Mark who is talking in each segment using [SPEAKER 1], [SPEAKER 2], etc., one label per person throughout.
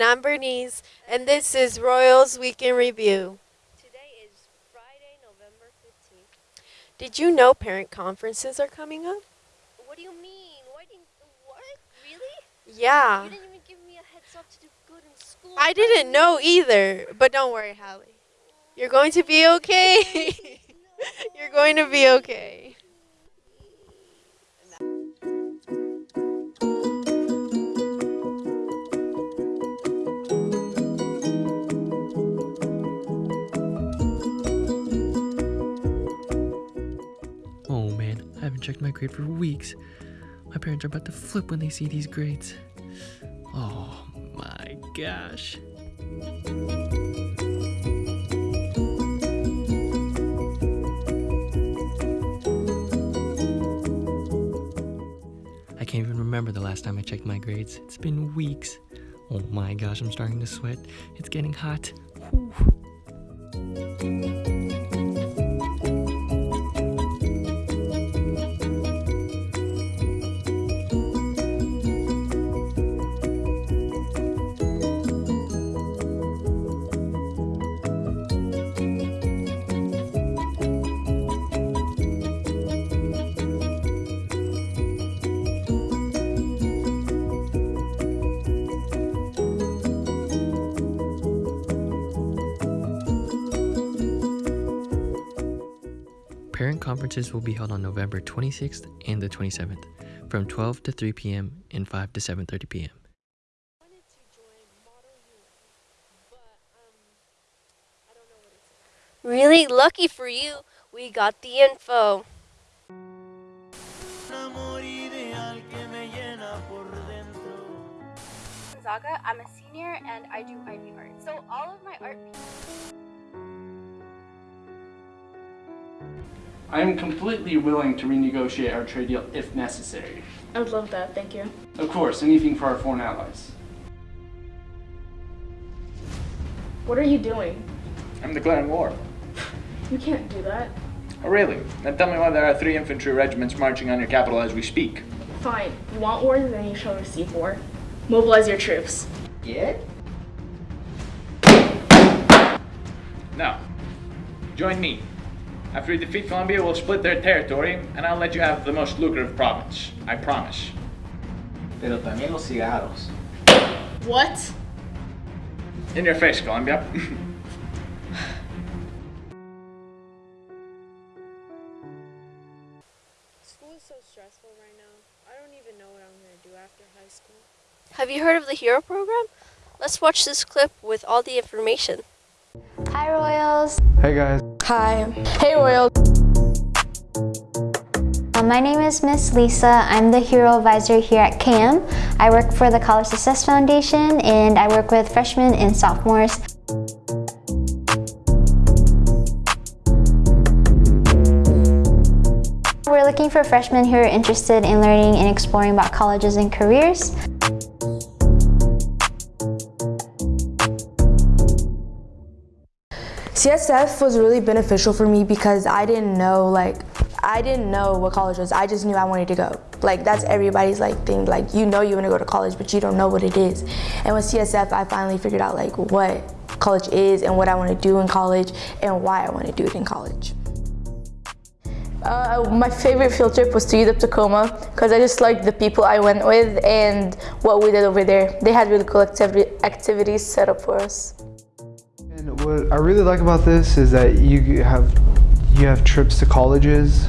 [SPEAKER 1] And I'm Bernice, and this is Royals Week in Review.
[SPEAKER 2] Today is Friday, November 15th.
[SPEAKER 1] Did you know parent conferences are coming up?
[SPEAKER 2] What do you mean? Why didn't, what? Really?
[SPEAKER 1] Yeah.
[SPEAKER 2] You didn't even give me a heads up to do good in school.
[SPEAKER 1] I didn't know either, but don't worry, Hallie. You're going to be okay. You're going to be okay.
[SPEAKER 3] Haven't checked my grade for weeks. My parents are about to flip when they see these grades. Oh my gosh. I can't even remember the last time I checked my grades. It's been weeks. Oh my gosh, I'm starting to sweat. It's getting hot. Whew. Parent conferences will be held on November 26th and the 27th from 12 to 3 p.m. and 5 to 7:30 p.m.
[SPEAKER 1] wanted to join Model UN, but um, I don't know what it's.
[SPEAKER 2] Really? Lucky for you, we got the info.
[SPEAKER 4] Gonzaga. I'm a senior and I do IB art. So all of my art
[SPEAKER 5] I am completely willing to renegotiate our trade deal if necessary.
[SPEAKER 4] I would love that, thank you.
[SPEAKER 5] Of course, anything for our foreign allies.
[SPEAKER 4] What are you doing?
[SPEAKER 6] I'm declaring war.
[SPEAKER 4] You can't do that.
[SPEAKER 6] Oh, really? Then tell me why there are three infantry regiments marching on your capital as we speak.
[SPEAKER 4] Fine. You want war, then you shall receive war. Mobilize your troops.
[SPEAKER 6] Yeah? Now, join me. After we defeat Colombia, we'll split their territory, and I'll let you have the most lucrative province. I promise.
[SPEAKER 7] Pero también los cigarros.
[SPEAKER 4] What?
[SPEAKER 6] In your face, Colombia.
[SPEAKER 1] School is so stressful right now. I don't even know what I'm gonna do after high school.
[SPEAKER 2] Have you heard of the HERO program? Let's watch this clip with all the information.
[SPEAKER 8] Hi Royals!
[SPEAKER 9] Hey guys.
[SPEAKER 4] Hi. Hey, Royal.
[SPEAKER 8] Uh, my name is Miss Lisa. I'm the Hero Advisor here at KM. I work for the College Success Foundation and I work with freshmen and sophomores. We're looking for freshmen who are interested in learning and exploring about colleges and careers.
[SPEAKER 10] CSF was really beneficial for me because I didn't know like I didn't know what college was. I just knew I wanted to go. Like that's everybody's like thing. Like you know you want to go to college, but you don't know what it is. And with CSF, I finally figured out like what college is and what I want to do in college and why I want to do it in college. Uh, my favorite field trip was to UW Tacoma because I just liked the people I went with and what we did over there. They had really cool activi activities set up for us.
[SPEAKER 9] And what I really like about this is that you have you have trips to colleges,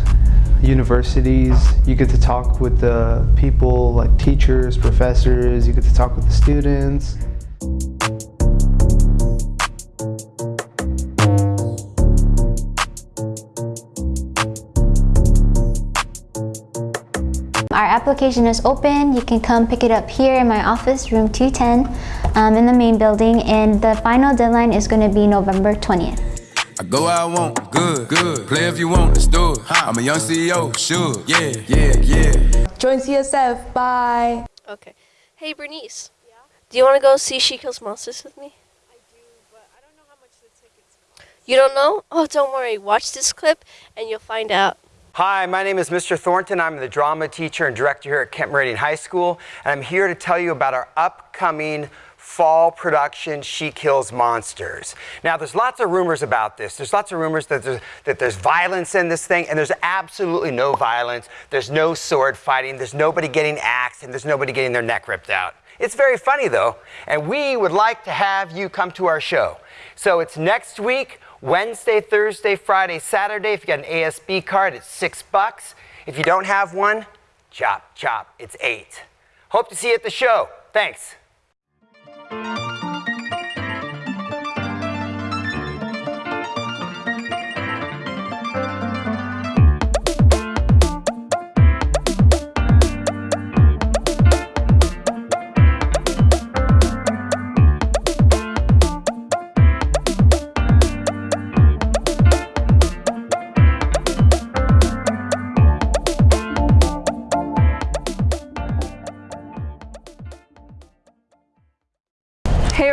[SPEAKER 9] universities. You get to talk with the people like teachers, professors. You get to talk with the students.
[SPEAKER 8] Our application is open. You can come pick it up here in my office, room 210, um, in the main building, and the final deadline is going to be November 20th.
[SPEAKER 11] I go where I want, good, good. Play if you want, let's do it. I'm a young CEO, sure, yeah, yeah, yeah.
[SPEAKER 10] Join CSF, bye.
[SPEAKER 2] Okay. Hey, Bernice. Yeah? Do you want to go see She Kills Monsters with me?
[SPEAKER 1] I do, but I don't know how much the tickets cost.
[SPEAKER 2] You don't know? Oh, don't worry. Watch this clip and you'll find out.
[SPEAKER 12] Hi, my name is Mr. Thornton. I'm the drama teacher and director here at Kent Meridian High School, and I'm here to tell you about our upcoming fall production She Kills Monsters. Now, there's lots of rumors about this. There's lots of rumors that there's, that there's violence in this thing, and there's absolutely no violence. There's no sword fighting. There's nobody getting axed, and there's nobody getting their neck ripped out. It's very funny, though, and we would like to have you come to our show. So it's next week, Wednesday, Thursday, Friday, Saturday. If you got an ASB card, it's six bucks. If you don't have one, chop, chop, it's eight. Hope to see you at the show. Thanks.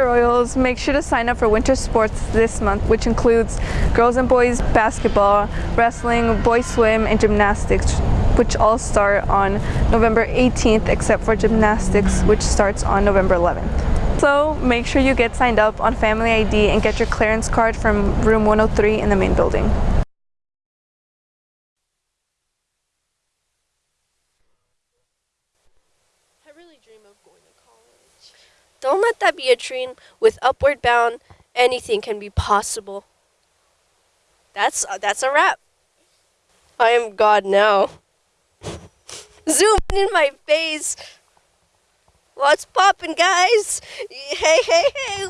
[SPEAKER 13] Royals, make sure to sign up for winter sports this month, which includes girls and boys basketball, wrestling, boys swim, and gymnastics, which all start on November 18th, except for gymnastics, which starts on November 11th. So make sure you get signed up on Family ID and get your clearance card from room 103 in the main building.
[SPEAKER 1] I really dream of going to college.
[SPEAKER 2] Don't let that be a dream. With Upward Bound, anything can be possible. That's uh, that's a wrap. I am God now. Zoom in my face. What's poppin', guys? Hey, hey, hey.